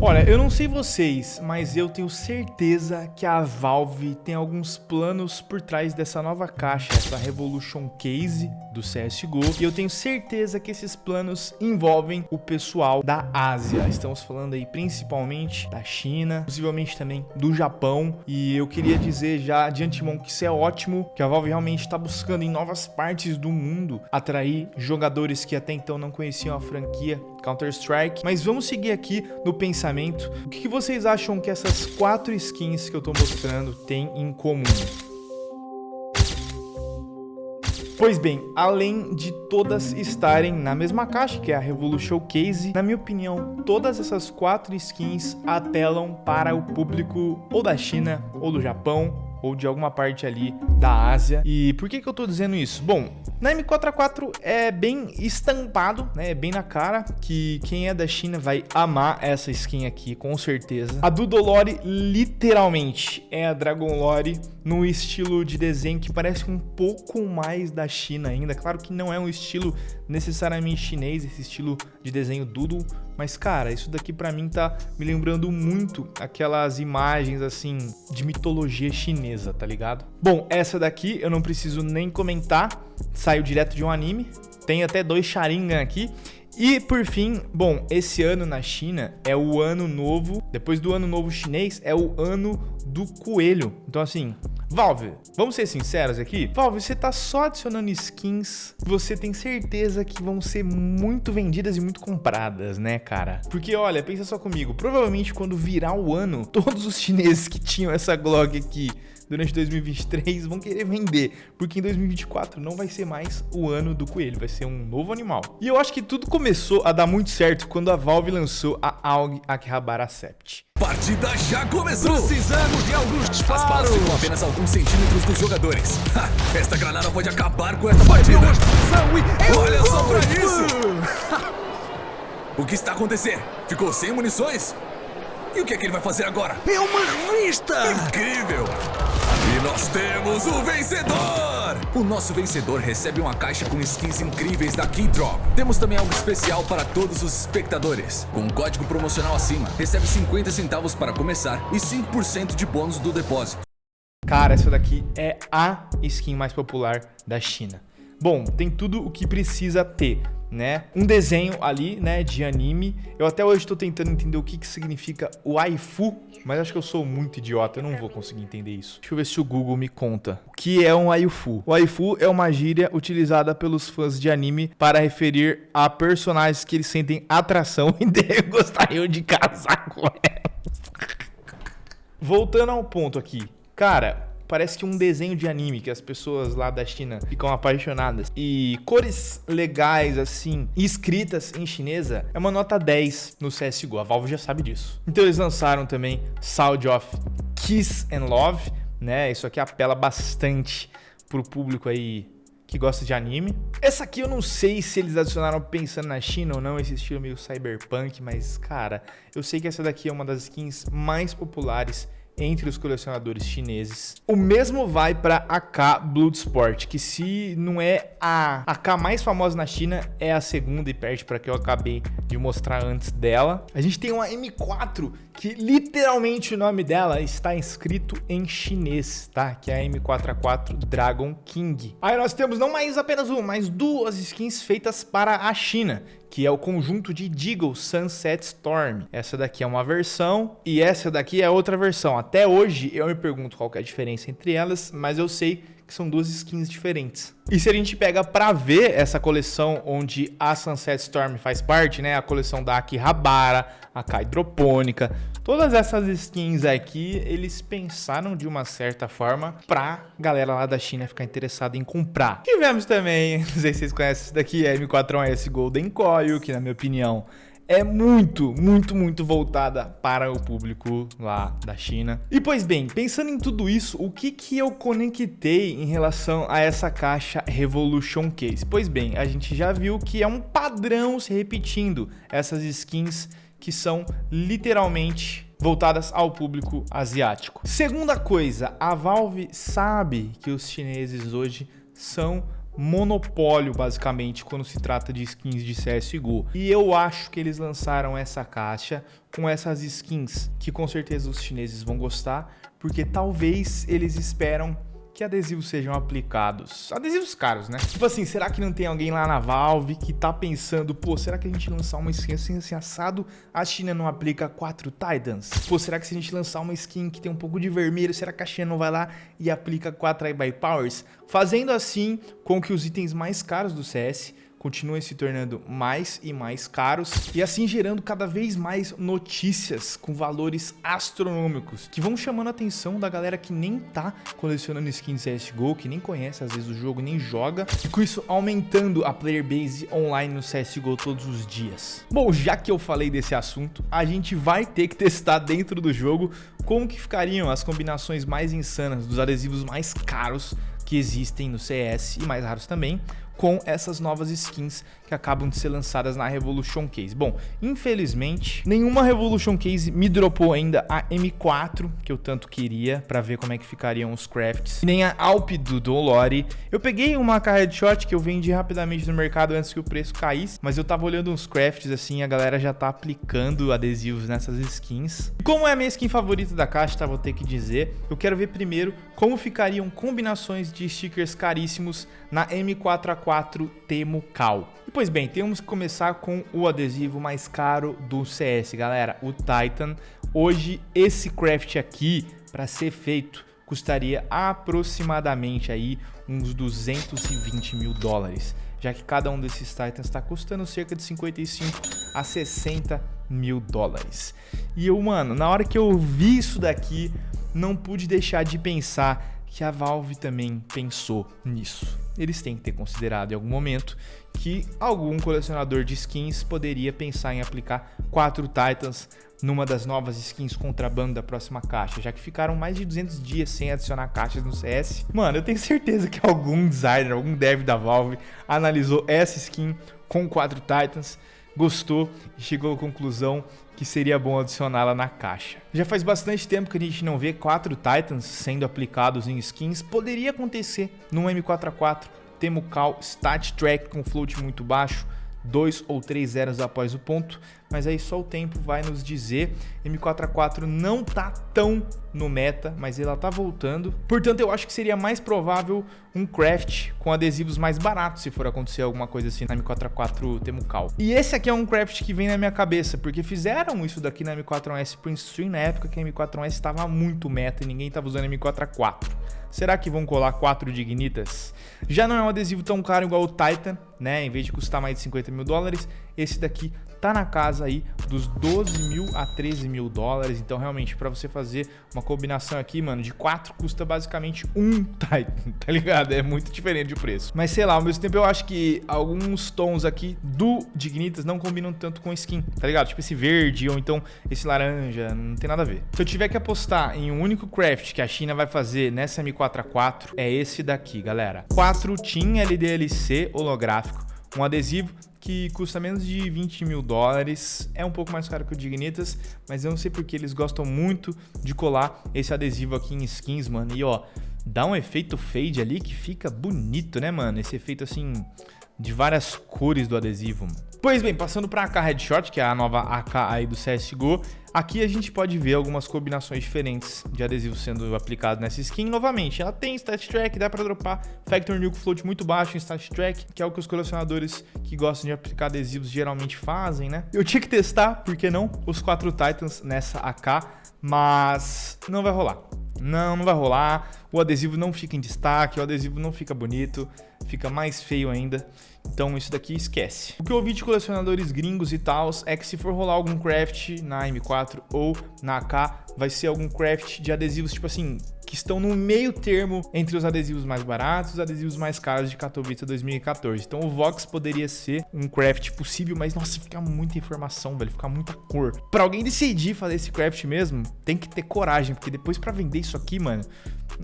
Olha, eu não sei vocês, mas eu tenho certeza que a Valve tem alguns planos por trás dessa nova caixa, essa Revolution Case do CSGO, e eu tenho certeza que esses planos envolvem o pessoal da Ásia. Estamos falando aí principalmente da China, possivelmente também do Japão, e eu queria dizer já de antemão que isso é ótimo, que a Valve realmente está buscando em novas partes do mundo atrair jogadores que até então não conheciam a franquia Counter-Strike. Mas vamos seguir aqui no pensamento. O que vocês acham que essas quatro skins que eu tô mostrando têm em comum? Pois bem, além de todas estarem na mesma caixa, que é a Revolution Case, na minha opinião, todas essas quatro skins apelam para o público ou da China ou do Japão ou de alguma parte ali da Ásia. E por que que eu tô dizendo isso? Bom, na M4A4 é bem estampado, né? É bem na cara que quem é da China vai amar essa skin aqui, com certeza. A do Dolore, literalmente, é a Dragon Lore no estilo de desenho que parece um pouco mais da China ainda. Claro que não é um estilo necessariamente chinês, esse estilo de desenho doodle, mas cara, isso daqui pra mim tá me lembrando muito aquelas imagens assim de mitologia chinesa, tá ligado? Bom, essa daqui eu não preciso nem comentar, saiu direto de um anime, tem até dois Sharingan aqui, e por fim, bom, esse ano na China é o ano novo, depois do ano novo chinês, é o ano do coelho. Então assim, Valve, vamos ser sinceros aqui? Valve, você tá só adicionando skins você tem certeza que vão ser muito vendidas e muito compradas, né, cara? Porque, olha, pensa só comigo, provavelmente quando virar o ano, todos os chineses que tinham essa Glock aqui durante 2023 vão querer vender, porque em 2024 não vai ser mais o ano do coelho, vai ser um novo animal. E eu acho que tudo começou a dar muito certo quando a Valve lançou a AUG Akihabara Sept. Partida já começou! Precisamos de alguns disparos! As balas ficam apenas alguns centímetros dos jogadores. Ha, esta granada pode acabar com esta partida! Olha só pra isso! o que está acontecendo? Ficou sem munições? E o que é que ele vai fazer agora? É uma revista! Incrível! E nós temos o vencedor! O nosso vencedor recebe uma caixa com skins incríveis da Keydrop. Temos também algo especial para todos os espectadores. Com um código promocional acima, recebe 50 centavos para começar e 5% de bônus do depósito. Cara, essa daqui é a skin mais popular da China. Bom, tem tudo o que precisa ter né? Um desenho ali, né, de anime. Eu até hoje estou tentando entender o que, que significa waifu, mas acho que eu sou muito idiota, eu não vou conseguir entender isso. Deixa eu ver se o Google me conta. O que é um waifu? O waifu é uma gíria utilizada pelos fãs de anime para referir a personagens que eles sentem atração e gostariam de casar com elas. Voltando ao ponto aqui. Cara, parece que um desenho de anime que as pessoas lá da China ficam apaixonadas. E cores legais, assim, escritas em chinesa, é uma nota 10 no CSGO. A Valve já sabe disso. Então eles lançaram também Sound of Kiss and Love, né? Isso aqui apela bastante pro público aí que gosta de anime. Essa aqui eu não sei se eles adicionaram pensando na China ou não, esse estilo meio cyberpunk, mas cara, eu sei que essa daqui é uma das skins mais populares entre os colecionadores chineses. O mesmo vai para a AK Bloodsport, que se não é a AK mais famosa na China, é a segunda e perde para que eu acabei de mostrar antes dela. A gente tem uma M4 que literalmente o nome dela está escrito em chinês, tá? Que é a M4A4 Dragon King. Aí nós temos não mais apenas uma, mas duas skins feitas para a China, que é o conjunto de Deagle Sunset Storm. Essa daqui é uma versão e essa daqui é outra versão. Até hoje eu me pergunto qual é a diferença entre elas, mas eu sei que são duas skins diferentes. E se a gente pega para ver essa coleção onde a Sunset Storm faz parte, né? A coleção da Akihabara, a Kai Hidropônica, todas essas skins aqui, eles pensaram de uma certa forma pra galera lá da China ficar interessada em comprar. Tivemos também, não sei se vocês conhecem isso daqui, a M4S Golden Coil, que na minha opinião é muito, muito, muito voltada para o público lá da China. E pois bem, pensando em tudo isso, o que que eu conectei em relação a essa caixa Revolution Case? Pois bem, a gente já viu que é um padrão se repetindo essas skins que são literalmente voltadas ao público asiático. Segunda coisa, a Valve sabe que os chineses hoje são monopólio, basicamente, quando se trata de skins de CSGO. E eu acho que eles lançaram essa caixa com essas skins, que com certeza os chineses vão gostar, porque talvez eles esperam que adesivos sejam aplicados. Adesivos caros, né? Tipo assim, será que não tem alguém lá na Valve que tá pensando, pô, será que a gente lançar uma skin assim, assim assado, a China não aplica quatro Titans? Pô, será que se a gente lançar uma skin que tem um pouco de vermelho, será que a China não vai lá e aplica quatro by Powers? Fazendo assim com que os itens mais caros do CS continuem se tornando mais e mais caros e assim gerando cada vez mais notícias com valores astronômicos que vão chamando a atenção da galera que nem tá colecionando skins CSGO, que nem conhece às vezes o jogo, nem joga e com isso aumentando a player base online no CSGO todos os dias. Bom, já que eu falei desse assunto, a gente vai ter que testar dentro do jogo como que ficariam as combinações mais insanas dos adesivos mais caros que existem no CS e mais raros também, com essas novas skins que acabam de ser lançadas na Revolution Case. Bom, infelizmente, nenhuma Revolution Case me dropou ainda a M4, que eu tanto queria, para ver como é que ficariam os crafts, nem a Alp do Dolore. Eu peguei uma headshot que eu vendi rapidamente no mercado antes que o preço caísse, mas eu tava olhando uns crafts assim, a galera já tá aplicando adesivos nessas skins. E como é a minha skin favorita da caixa, tá, vou ter que dizer, eu quero ver primeiro como ficariam combinações de stickers caríssimos na M4A4 Temo Cal. E pois bem, temos que começar com o adesivo mais caro do CS, galera, o Titan. Hoje esse craft aqui, para ser feito, custaria aproximadamente aí uns 220 mil dólares, já que cada um desses Titans está custando cerca de 55 a 60 mil dólares. E eu, mano, na hora que eu vi isso daqui, não pude deixar de pensar que a Valve também pensou nisso. Eles têm que ter considerado em algum momento que algum colecionador de skins poderia pensar em aplicar quatro Titans numa das novas skins contrabando da próxima caixa, já que ficaram mais de 200 dias sem adicionar caixas no CS. Mano, eu tenho certeza que algum designer, algum dev da Valve analisou essa skin com quatro Titans gostou e chegou à conclusão que seria bom adicioná-la na caixa. Já faz bastante tempo que a gente não vê quatro Titans sendo aplicados em skins, poderia acontecer no M4A4, Temucal Stat Track com float muito baixo, dois ou três zeros após o ponto, mas aí só o tempo vai nos dizer. M4A4 não tá tão no meta, mas ela tá voltando. Portanto, eu acho que seria mais provável um craft com adesivos mais baratos se for acontecer alguma coisa assim na M4A4 Temucal. E esse aqui é um craft que vem na minha cabeça, porque fizeram isso daqui na M4A1S Prince Stream na época que a M4A1S estava muito meta e ninguém estava usando a M4A4. Será que vão colar 4 Dignitas? Já não é um adesivo tão caro igual o Titan, né? Em vez de custar mais de 50 mil dólares, esse daqui tá na casa aí dos 12 mil a 13 mil dólares. Então, realmente, para você fazer uma combinação aqui, mano, de 4 custa basicamente um Titan, tá ligado? É muito diferente de preço. Mas sei lá, ao mesmo tempo eu acho que alguns tons aqui do Dignitas não combinam tanto com skin, tá ligado? Tipo esse verde ou então esse laranja, não tem nada a ver. Se eu tiver que apostar em um único craft que a China vai fazer nessa M4A4, é esse daqui, galera. 4 Team LDLC holográfico, um adesivo que custa menos de 20 mil dólares. É um pouco mais caro que o Dignitas, mas eu não sei porque eles gostam muito de colar esse adesivo aqui em skins, mano. E ó, dá um efeito fade ali que fica bonito, né, mano? Esse efeito assim de várias cores do adesivo. Pois bem, passando para a AK Headshot, que é a nova AK aí do CSGO, aqui a gente pode ver algumas combinações diferentes de adesivos sendo aplicados nessa skin. Novamente, ela tem Stat Track, dá para dropar Factor Nuke Float muito baixo em Stat Track, que é o que os colecionadores que gostam de aplicar adesivos geralmente fazem, né? Eu tinha que testar, por que não, os quatro Titans nessa AK, mas não vai rolar. Não, não vai rolar. O adesivo não fica em destaque, o adesivo não fica bonito, fica mais feio ainda. Então isso daqui esquece. O que eu ouvi de colecionadores gringos e tal é que se for rolar algum craft na M4 ou na AK, vai ser algum craft de adesivos tipo assim, que estão no meio termo entre os adesivos mais baratos e os adesivos mais caros de Katowice 2014. Então o Vox poderia ser um craft possível, mas nossa, fica muita informação, velho, fica muita cor. Para alguém decidir fazer esse craft mesmo, tem que ter coragem, porque depois para vender isso aqui, mano,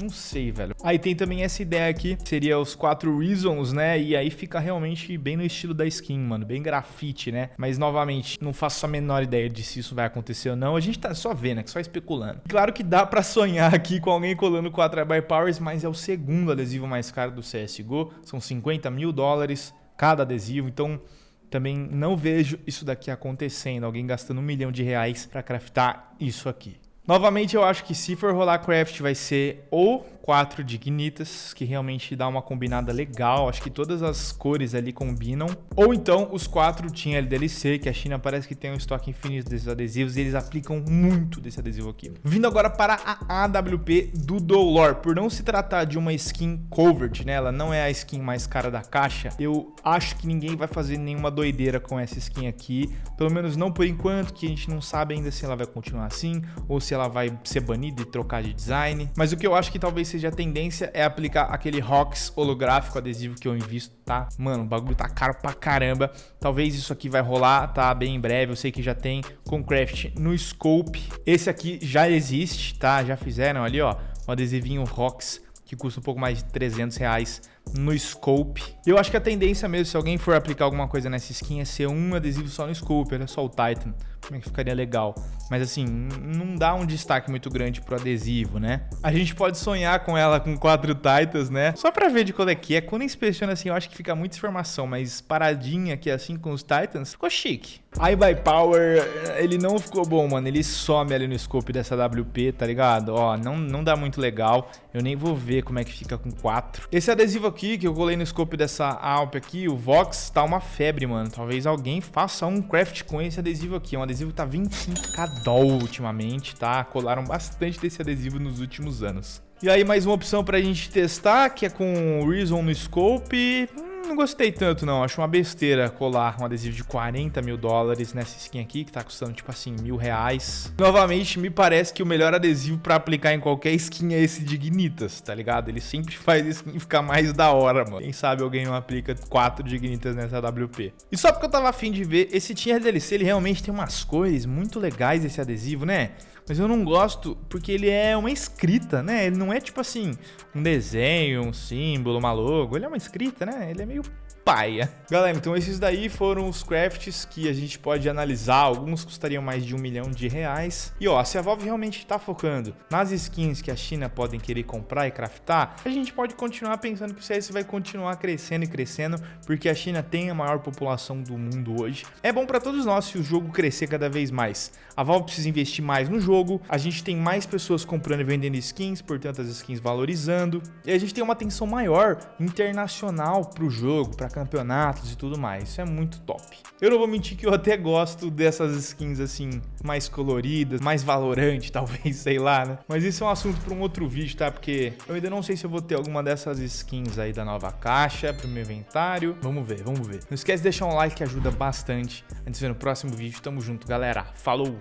não sei, velho. Aí tem também essa ideia aqui, seria os quatro reasons, né? E aí fica realmente bem no estilo da skin, mano, bem grafite, né? Mas novamente, não faço a menor ideia de se isso vai acontecer ou não. A gente tá só vendo, é só especulando. Claro que dá para sonhar aqui com alguém também colando 4 by Powers, mas é o segundo adesivo mais caro do CSGO. São 50 mil dólares cada adesivo, então também não vejo isso daqui acontecendo. Alguém gastando um milhão de reais para craftar isso aqui. Novamente, eu acho que se for rolar craft vai ser ou quatro dignitas, que realmente dá uma combinada legal. Acho que todas as cores ali combinam. Ou então os quatro tinha LDLC, que a China parece que tem um estoque infinito desses adesivos e eles aplicam muito desse adesivo aqui. Vindo agora para a AWP do Dolor. Por não se tratar de uma skin covered, né? Ela não é a skin mais cara da caixa. Eu acho que ninguém vai fazer nenhuma doideira com essa skin aqui. Pelo menos não por enquanto, que a gente não sabe ainda se ela vai continuar assim ou se ela vai ser banida e trocar de design. Mas o que eu acho que talvez seja a tendência é aplicar aquele ROX holográfico adesivo que eu invisto, tá? Mano, o bagulho tá caro pra caramba. Talvez isso aqui vai rolar, tá? Bem em breve. Eu sei que já tem com craft no scope. Esse aqui já existe, tá? Já fizeram ali, ó, um adesivinho ROX que custa um pouco mais de 300 reais no scope. Eu acho que a tendência mesmo, se alguém for aplicar alguma coisa nessa skin, é ser um adesivo só no scope, olha só o Titan, como é que ficaria legal. Mas assim, não dá um destaque muito grande pro adesivo, né? A gente pode sonhar com ela com quatro Titans, né? Só pra ver de qual é que é. Quando inspeciona assim, eu acho que fica muita informação, mas paradinha aqui assim com os Titans, ficou chique. Eye by Power, ele não ficou bom, mano. Ele some ali no scope dessa WP, tá ligado? Ó, não, não dá muito legal. Eu nem vou ver como é que fica com quatro. Esse adesivo aqui, que eu colei no scope dessa Alp aqui, o Vox, tá uma febre, mano. Talvez alguém faça um craft com esse adesivo aqui. É um adesivo que tá 25k doll ultimamente, tá? Colaram bastante desse adesivo nos últimos anos. E aí mais uma opção pra gente testar, que é com o Reason no scope. Hum, não gostei tanto, não. Acho uma besteira colar um adesivo de 40 mil dólares nessa skin aqui, que tá custando, tipo assim, mil reais. Novamente, me parece que o melhor adesivo pra aplicar em qualquer skin é esse Dignitas, tá ligado? Ele sempre faz skin ficar mais da hora, mano. Quem sabe alguém não aplica quatro Dignitas nessa WP. E só porque eu tava afim de ver, esse Tier DLC, ele realmente tem umas cores muito legais, esse adesivo, né? Mas eu não gosto porque ele é uma escrita, né? Ele não é tipo assim, um desenho, um símbolo, uma logo. Ele é uma escrita, né? Ele é meio paia. Galera, então esses daí foram os crafts que a gente pode analisar. Alguns custariam mais de um milhão de reais. E ó, se a Valve realmente está focando nas skins que a China podem querer comprar e craftar, a gente pode continuar pensando que o CS vai continuar crescendo e crescendo, porque a China tem a maior população do mundo hoje. É bom para todos nós se o jogo crescer cada vez mais. A Valve precisa investir mais no jogo, a gente tem mais pessoas comprando e vendendo skins, portanto as skins valorizando, e a gente tem uma atenção maior internacional para o jogo, para campeonatos e tudo mais. Isso é muito top. Eu não vou mentir que eu até gosto dessas skins assim, mais coloridas, mais valorante, talvez, sei lá, né? Mas isso é um assunto para um outro vídeo, tá? Porque eu ainda não sei se eu vou ter alguma dessas skins aí da nova caixa pro meu inventário. Vamos ver, vamos ver. Não esquece de deixar um like que ajuda bastante. Antes de ver no próximo vídeo, tamo junto, galera. Falou!